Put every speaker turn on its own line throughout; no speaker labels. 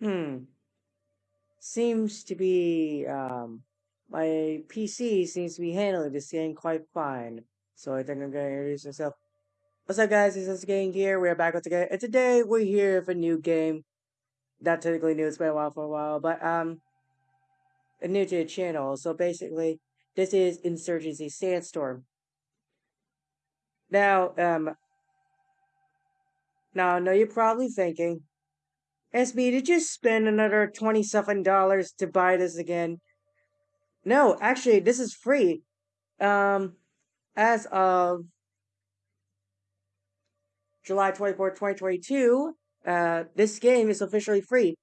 Hmm. Seems to be, um, my PC seems to be handling this game quite fine. So I think I'm gonna introduce myself. What's up, guys? This is Game here. We're back once again, and today we're here for a new game. Not technically new; it's been a while for a while, but um, new to the channel. So basically, this is Insurgency Sandstorm. Now, um, now I know you're probably thinking, SB, did you spend another $27 to buy this again? No, actually, this is free. Um, as of July 24, 2022, uh, this game is officially free.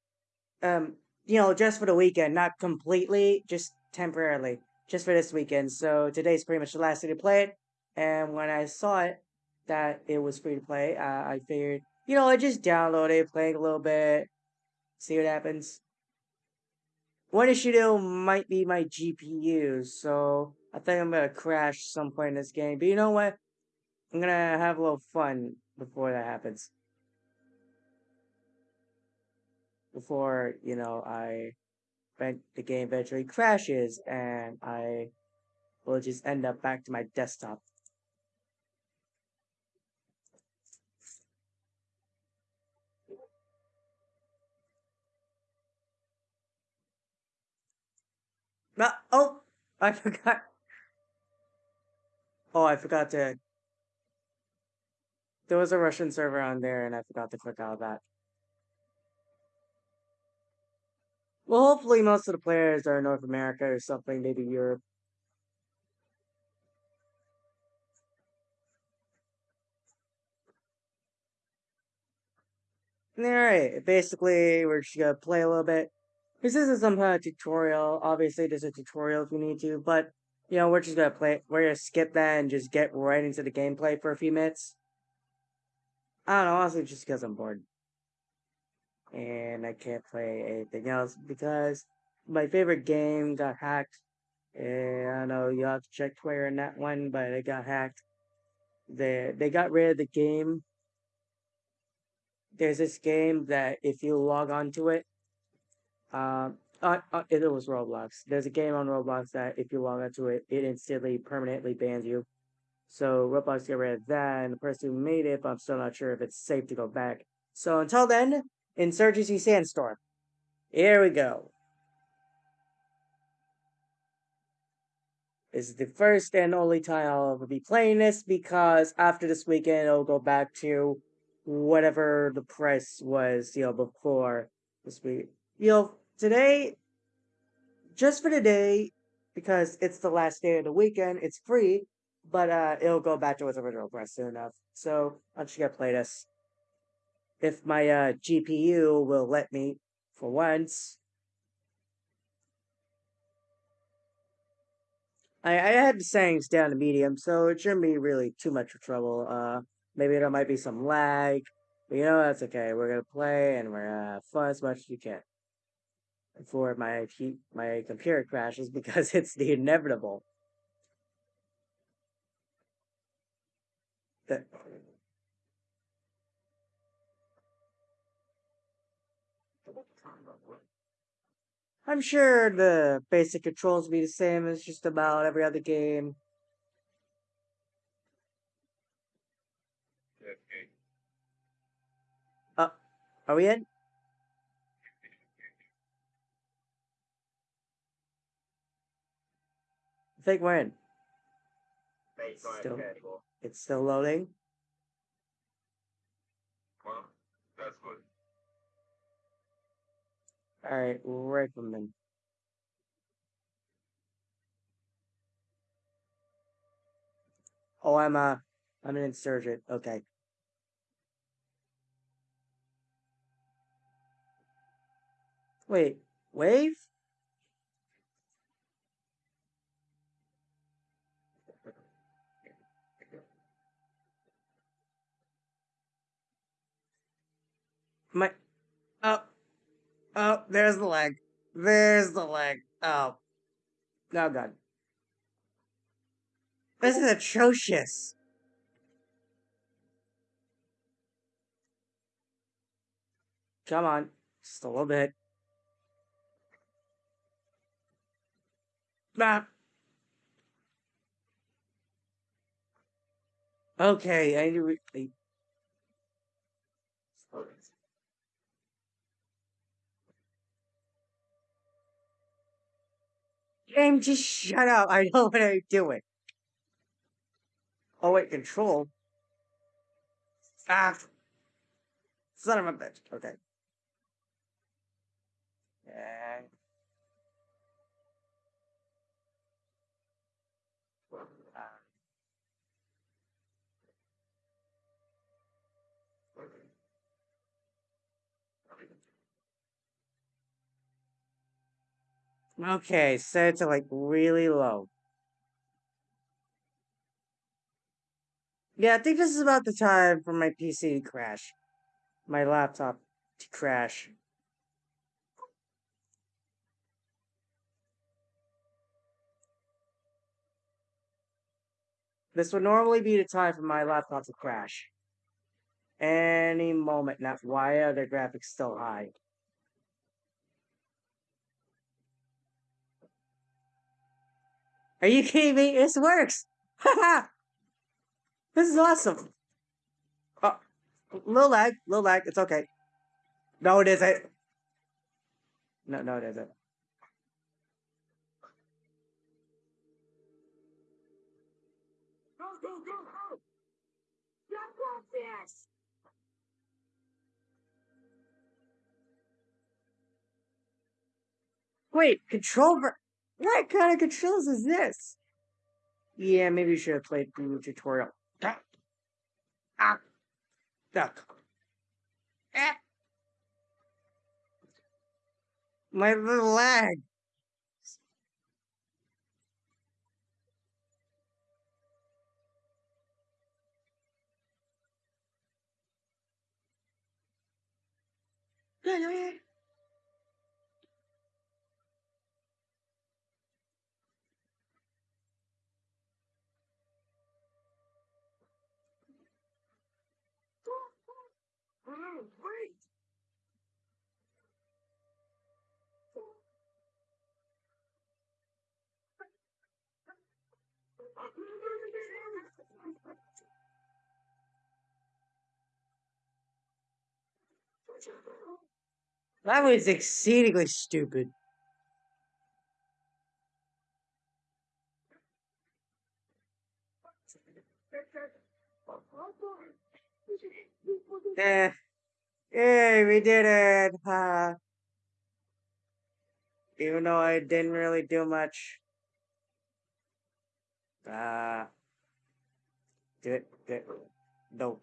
Um, you know, just for the weekend, not completely, just temporarily, just for this weekend. So today's pretty much the last day to play it. And when I saw it, that it was free to play, uh, I figured, you know, I just download it, play it a little bit, see what happens. One issue though might be my GPU, so I think I'm gonna crash some point in this game. But you know what? I'm gonna have a little fun before that happens. Before, you know, I the game eventually crashes and I will just end up back to my desktop. No, oh, I forgot. Oh, I forgot to. There was a Russian server on there, and I forgot to click out of that. Well, hopefully most of the players are North America or something, maybe Europe. Alright, basically, we're just gonna play a little bit. This isn't some kind of tutorial. Obviously, there's a tutorial if you need to, but, you know, we're just gonna play. We're gonna skip that and just get right into the gameplay for a few minutes. I don't know, honestly, just because I'm bored. And I can't play anything else because my favorite game got hacked. And I know you have to check Twitter on that one, but it got hacked. They they got rid of the game. There's this game that if you log on to it, uh, uh, it was Roblox. There's a game on Roblox that if you log into it, it instantly permanently bans you. So Roblox got rid of that, and the person who made it, but I'm still not sure if it's safe to go back. So until then, Insurgency Sandstorm. Here we go. This is the first and only time I'll ever be playing this because after this weekend, it'll go back to whatever the price was, you know, before this week. You know, today, just for today, because it's the last day of the weekend, it's free, but uh, it'll go back to its original price soon enough. So I'm just play this. If my uh, GPU will let me, for once. I, I had the settings down to medium, so it shouldn't be really too much trouble. Uh, maybe there might be some lag, but you know that's okay. We're gonna play and we're gonna have fun as much as we can. Before my my computer crashes because it's the inevitable. The, I'm sure the basic controls will be the same as just about every other game. Uh, are we in? I think we're in. Still, it's still loading.
Well, that's good.
Alright, Rifleman. Oh, I'm a, I'm an insurgent. Okay. Wait, wave? My, oh, oh, there's the leg. There's the leg. Oh. Oh, God. This is atrocious. Come on. Just a little bit. Ah. Okay, I need to Game, just shut up. I know what I'm doing. Oh wait, control. Ah, son of a bitch. Okay. Yeah. Okay, set it to like really low. Yeah, I think this is about the time for my PC to crash. My laptop to crash. This would normally be the time for my laptop to crash. Any moment now. Why are the graphics still high? Are you kidding me? This works! This is awesome! Oh, little lag, little lag, it's okay. No, it isn't. No, no, it isn't. Wait, control ver- What kind of controls is this? Yeah, maybe you should have played the tutorial. Ah. Ah. Duck. Ah. My little leg.
Oh, wait!
That was exceedingly stupid. Eh. Yay, we did it! Ha. Even though I didn't really do much. Uh. Do it. Do it. Nope.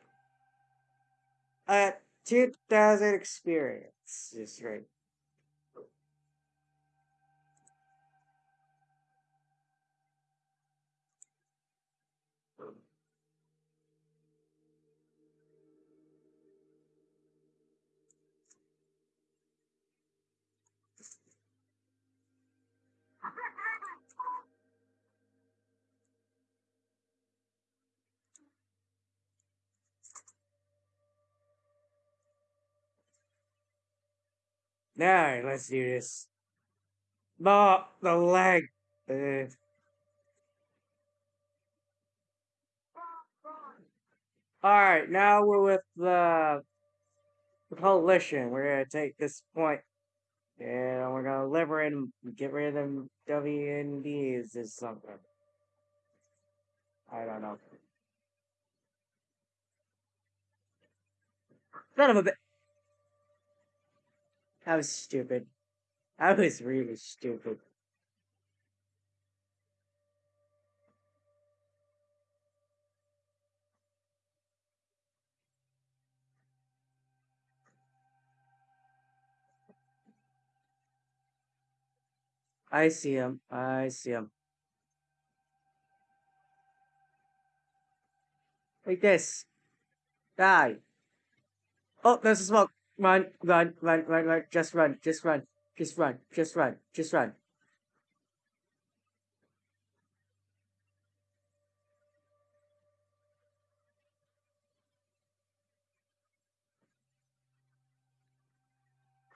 Uh, 2000 experience is right. Alright, let's do this. Oh, the leg. Uh, Alright, now we're with the, the coalition. We're gonna take this point and we're gonna liberate and get rid of them WMDs or something. I don't know. Son of a bit. That was stupid. That was really stupid. I see him. I see him. Like this. Die. Oh, there's a smoke. Run, run, run, run, run. Just run, just run, just run, just run, just run.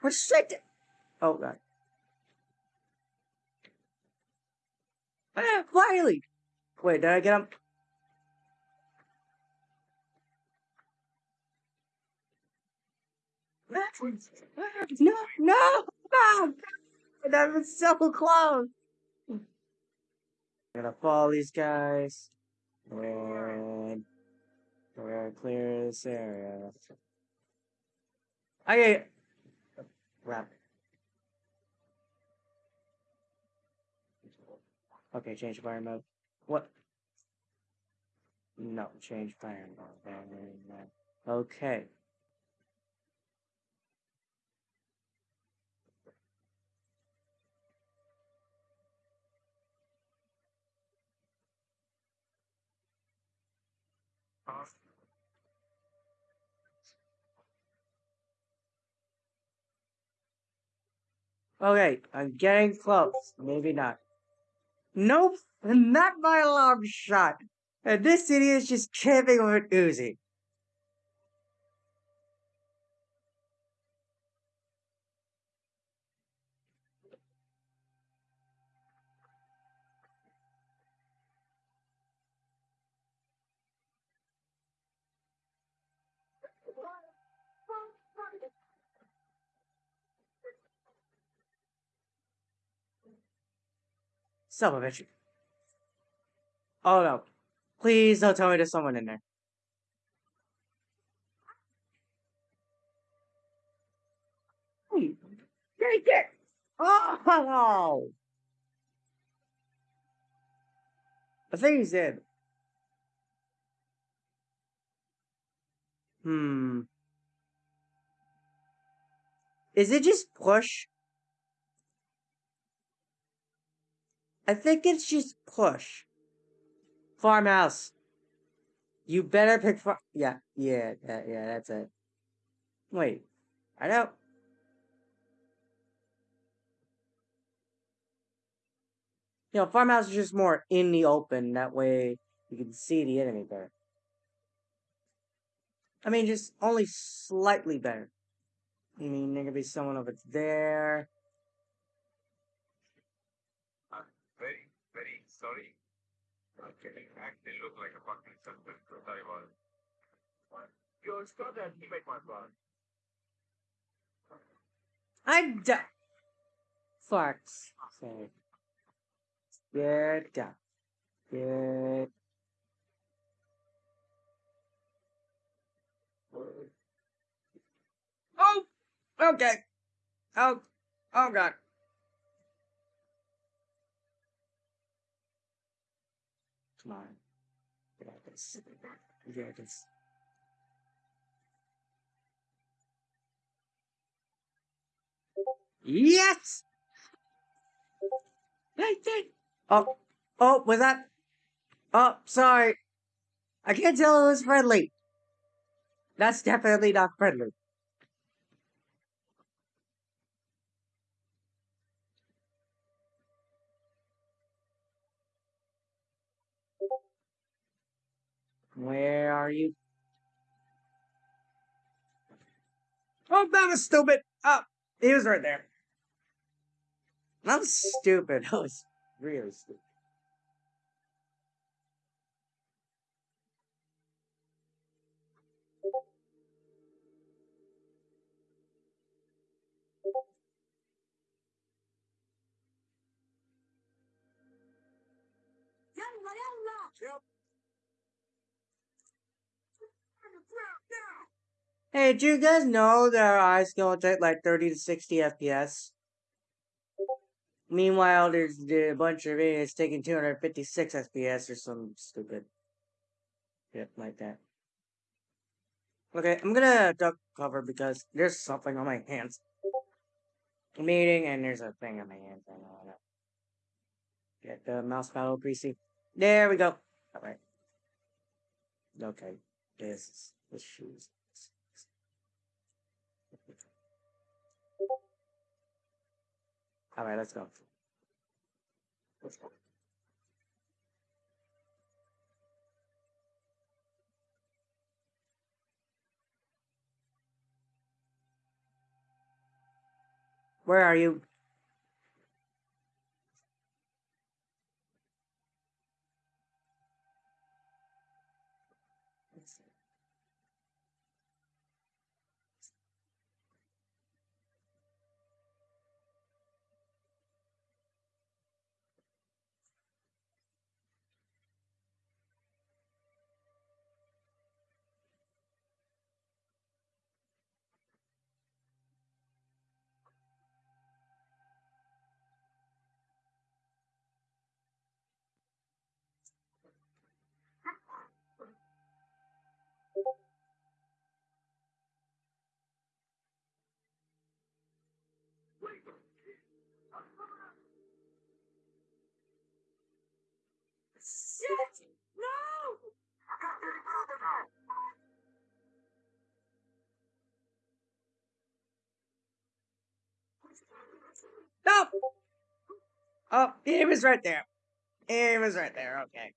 Restricted. Oh god. Ah, finally. Wait, did I get him? No, no, no! That was so close. I'm gonna follow these guys. And we're gonna clear this area. Okay. Wrap. Okay, change fire mode. What? No, change fire mode. Okay. Okay, I'm getting close. Maybe not. Nope, not my long shot. And this idiot is just camping with Uzi. Son of a bitch. Oh no. Please don't tell me there's someone in there. Take it! Oh! I think he's dead. Hmm. Is it just push? I think it's just push. Farmhouse. You better pick far- Yeah, yeah, yeah, yeah, that's it. Wait. I don't. You know, farmhouse is just more in the open. That way you can see the enemy better. I mean, just only slightly better. I mean, there could be someone over there.
Sorry. Okay, actually look like a fucking suspect because I was. Still there to make my plan.
I'm done. Fuck's sake. Get down. Get. Oh! Okay. Oh. Oh god. Yes! Oh, oh, was that? Oh, sorry. I can't tell it was friendly. That's definitely not friendly. Where are you? Oh, that was stupid. Oh, he was right there. That was stupid. That was really stupid.
Yalla, yalla!
Yep.
On the ground now!
Hey, do you guys know that our eyes can only take like 30 to 60 FPS? Meanwhile, there's a bunch of idiots taking 256 FPS or some stupid shit like that. Okay, I'm gonna duck cover because there's something on my hands. Meeting and there's a thing on my hands. I know that. Get the mouse paddle greasy. There we go. Alright. Okay. This shoes. Alright, let's go. Let's go. Where are you? Stop! Oh, he was right there. He was right there. Okay.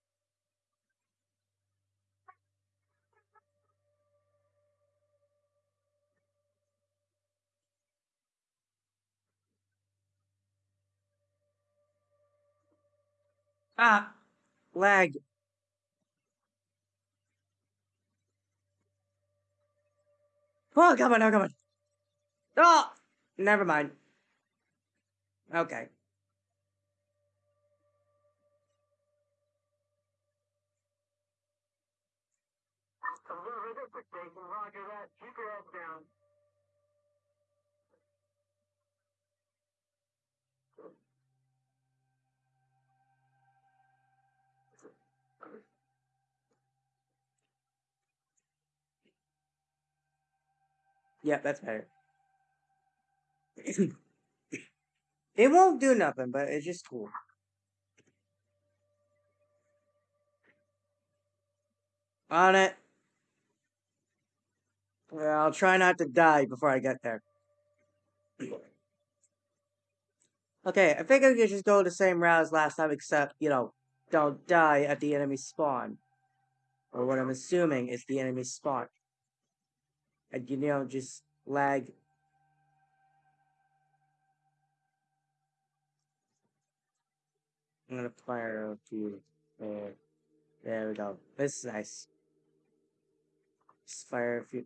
Ah, lag. Oh, come on, oh, come on. Oh, never mind. Okay.
Roger that.
Yep, that's better. it won't do nothing, but it's just cool. On it. Well, I'll try not to die before I get there. Okay, I think I could just go the same route as last time, except, you know, don't die at the enemy spawn. Or what I'm assuming is the enemy spawn. And, you know, just lag. I'm gonna fire a few. There. There we go. This is nice. Just fire a few.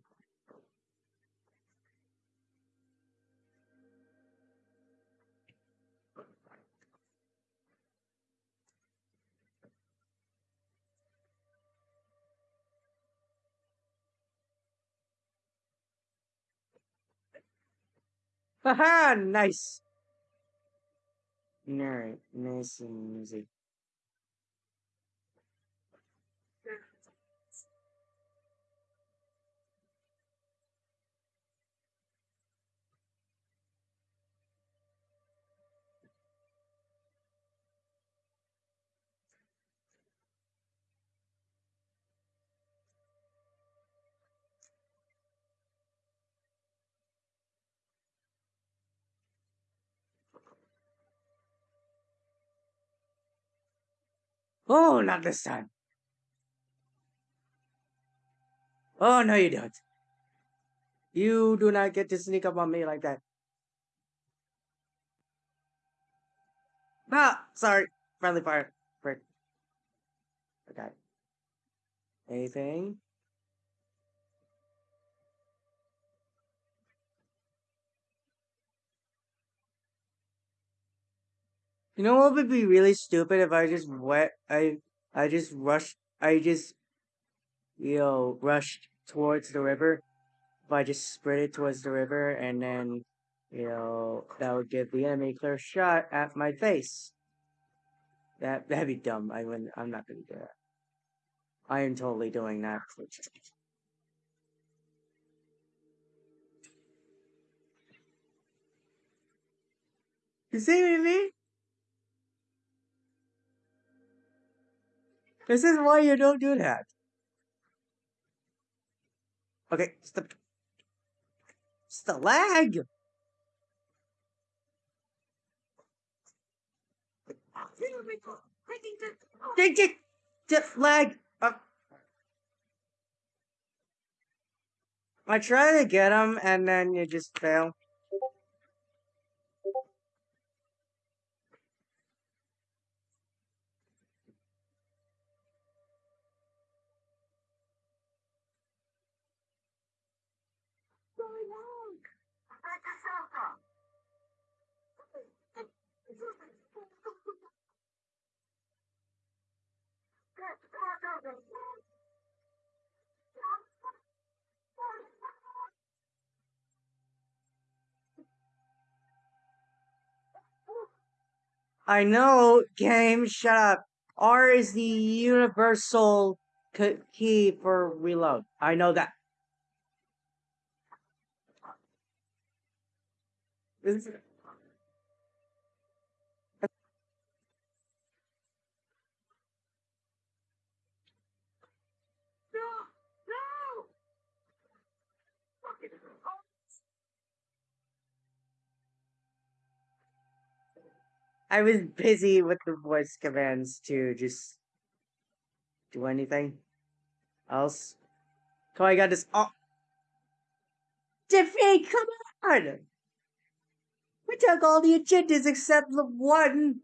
Haha, nice. Alright, nice and easy. Oh, not this time. Oh, no, you don't. You do not get to sneak up on me like that. Ah, sorry. Friendly fire. Frick. Okay. Anything? You know what would be really stupid if I just wet I I just rushed I just you know rushed towards the river. If I just sprinted towards the river and then you know that would give the enemy a clear shot at my face. That that'd be dumb. I wouldn't I'm not gonna do that. I am totally doing that. You see me? This is why you don't do that. Okay. It's the lag. Ding, ding, just lag. Uh, I try to get him, and then you just fail. I know, game, shut up. R is the universal key for reload. I know that. This- I was busy with the voice commands to just do anything else. On, I got this. Oh, defeat! Come on! We took all the agendas except the one.